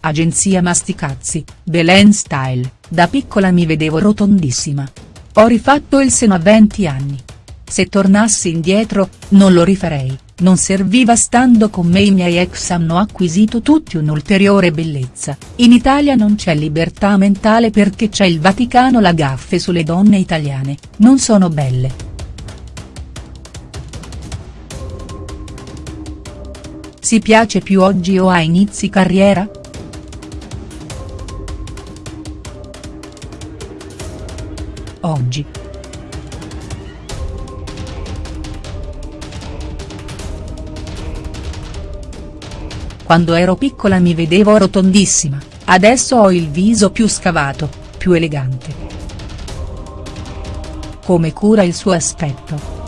Agenzia Masticazzi, Belen Style, da piccola mi vedevo rotondissima. Ho rifatto il seno a 20 anni. Se tornassi indietro, non lo rifarei, non serviva stando con me i miei ex hanno acquisito tutti un'ulteriore bellezza, in Italia non c'è libertà mentale perché c'è il Vaticano la gaffe sulle donne italiane, non sono belle. Si piace più oggi o a inizi carriera?. Oggi. Quando ero piccola mi vedevo rotondissima, adesso ho il viso più scavato, più elegante. Come cura il suo aspetto?.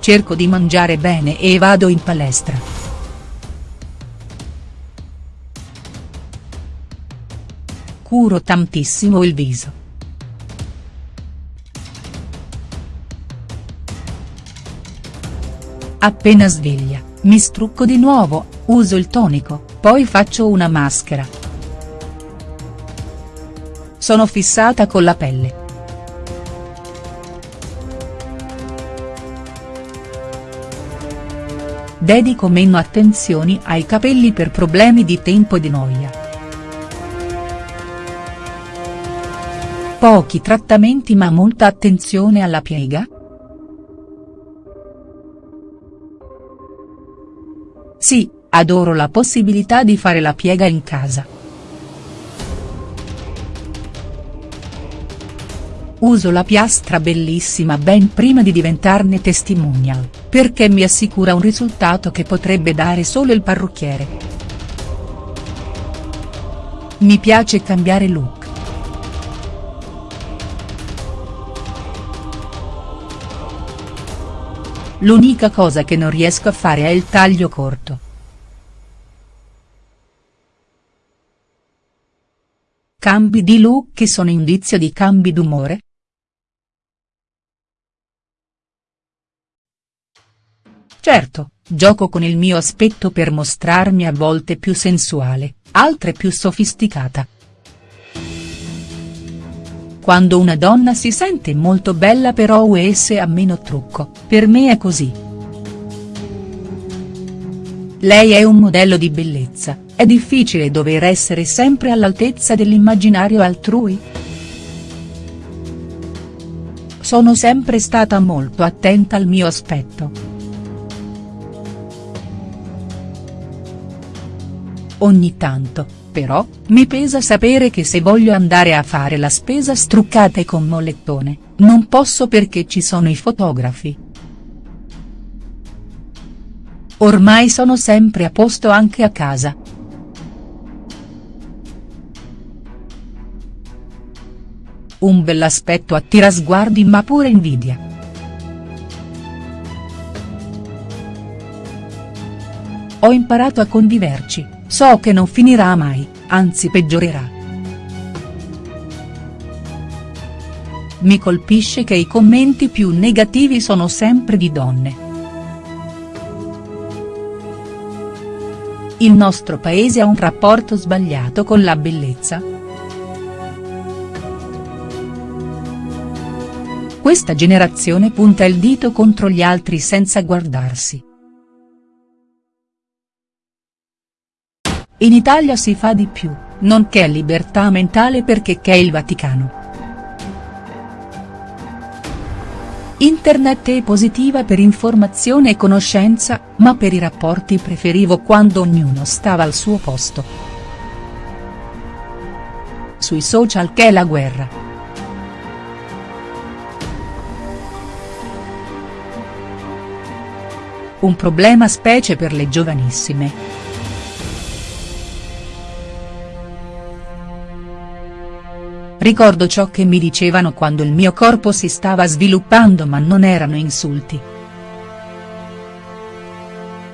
Cerco di mangiare bene e vado in palestra. Curo tantissimo il viso. Appena sveglia, mi strucco di nuovo, uso il tonico, poi faccio una maschera. Sono fissata con la pelle. Dedico meno attenzioni ai capelli per problemi di tempo e di noia. Pochi trattamenti ma molta attenzione alla piega?. Sì, adoro la possibilità di fare la piega in casa. Uso la piastra bellissima ben prima di diventarne testimonial, perché mi assicura un risultato che potrebbe dare solo il parrucchiere. Mi piace cambiare look. L'unica cosa che non riesco a fare è il taglio corto. Cambi di look che sono indizio di cambi d'umore?. Certo, gioco con il mio aspetto per mostrarmi a volte più sensuale, altre più sofisticata. Quando una donna si sente molto bella però US ha meno trucco, per me è così. Lei è un modello di bellezza, è difficile dover essere sempre all'altezza dell'immaginario altrui?. Sono sempre stata molto attenta al mio aspetto. Ogni tanto, però, mi pesa sapere che se voglio andare a fare la spesa struccata e con mollettone, non posso perché ci sono i fotografi. Ormai sono sempre a posto anche a casa. Un bell'aspetto attira sguardi ma pure invidia. Ho imparato a conviverci. So che non finirà mai, anzi peggiorerà. Mi colpisce che i commenti più negativi sono sempre di donne. Il nostro paese ha un rapporto sbagliato con la bellezza?. Questa generazione punta il dito contro gli altri senza guardarsi. In Italia si fa di più, non che libertà mentale perché che è il Vaticano. Internet è positiva per informazione e conoscenza, ma per i rapporti preferivo quando ognuno stava al suo posto. Sui social che è la guerra. Un problema specie per le giovanissime. Ricordo ciò che mi dicevano quando il mio corpo si stava sviluppando ma non erano insulti.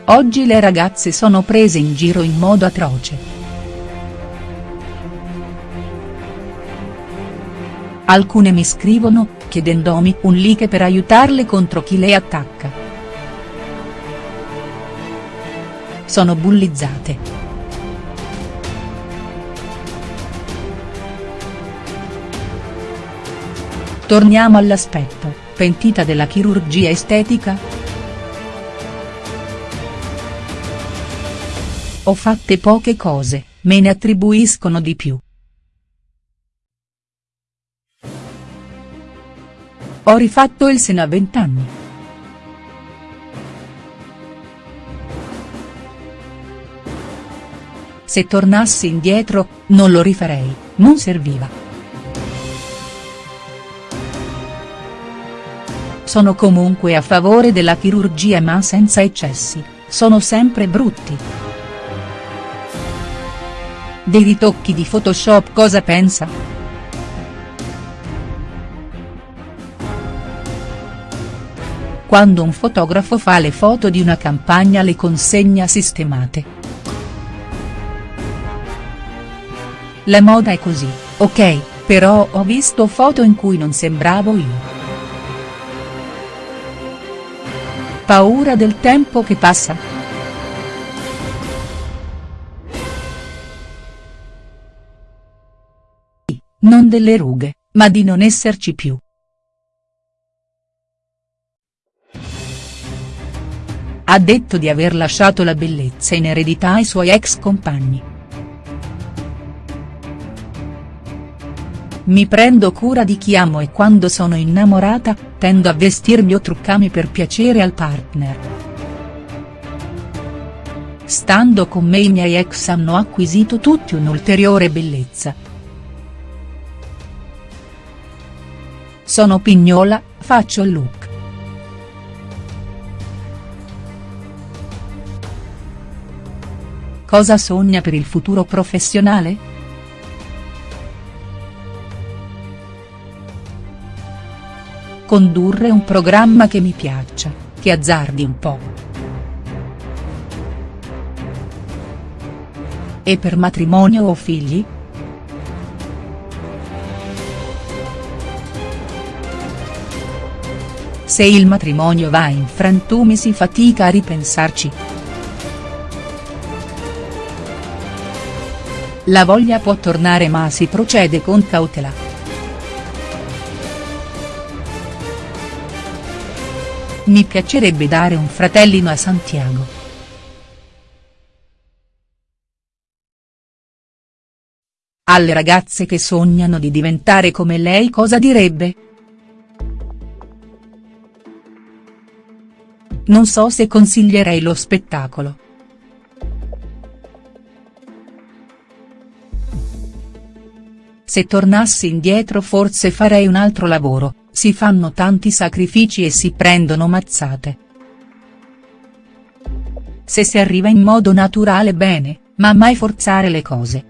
Oggi le ragazze sono prese in giro in modo atroce. Alcune mi scrivono, chiedendomi un like per aiutarle contro chi le attacca. sono bullizzate. Torniamo all'aspetto, pentita della chirurgia estetica?. Ho fatte poche cose, me ne attribuiscono di più. Ho rifatto il seno a vent'anni. Se tornassi indietro, non lo rifarei, non serviva. Sono comunque a favore della chirurgia ma senza eccessi, sono sempre brutti. Dei ritocchi di Photoshop cosa pensa?. Quando un fotografo fa le foto di una campagna le consegna sistemate. La moda è così, ok, però ho visto foto in cui non sembravo io. Paura del tempo che passa?. Non delle rughe, ma di non esserci più. Ha detto di aver lasciato la bellezza in eredità ai suoi ex compagni. Mi prendo cura di chi amo e quando sono innamorata, tendo a vestirmi o truccarmi per piacere al partner. Stando con me i miei ex hanno acquisito tutti un'ulteriore bellezza. Sono pignola, faccio il look. Cosa sogna per il futuro professionale?. Condurre un programma che mi piaccia, che azzardi un po'. E per matrimonio o figli?. Se il matrimonio va in frantumi si fatica a ripensarci. La voglia può tornare ma si procede con cautela. Mi piacerebbe dare un fratellino a Santiago. Alle ragazze che sognano di diventare come lei cosa direbbe?. Non so se consiglierei lo spettacolo. Se tornassi indietro forse farei un altro lavoro, si fanno tanti sacrifici e si prendono mazzate. Se si arriva in modo naturale bene, ma mai forzare le cose.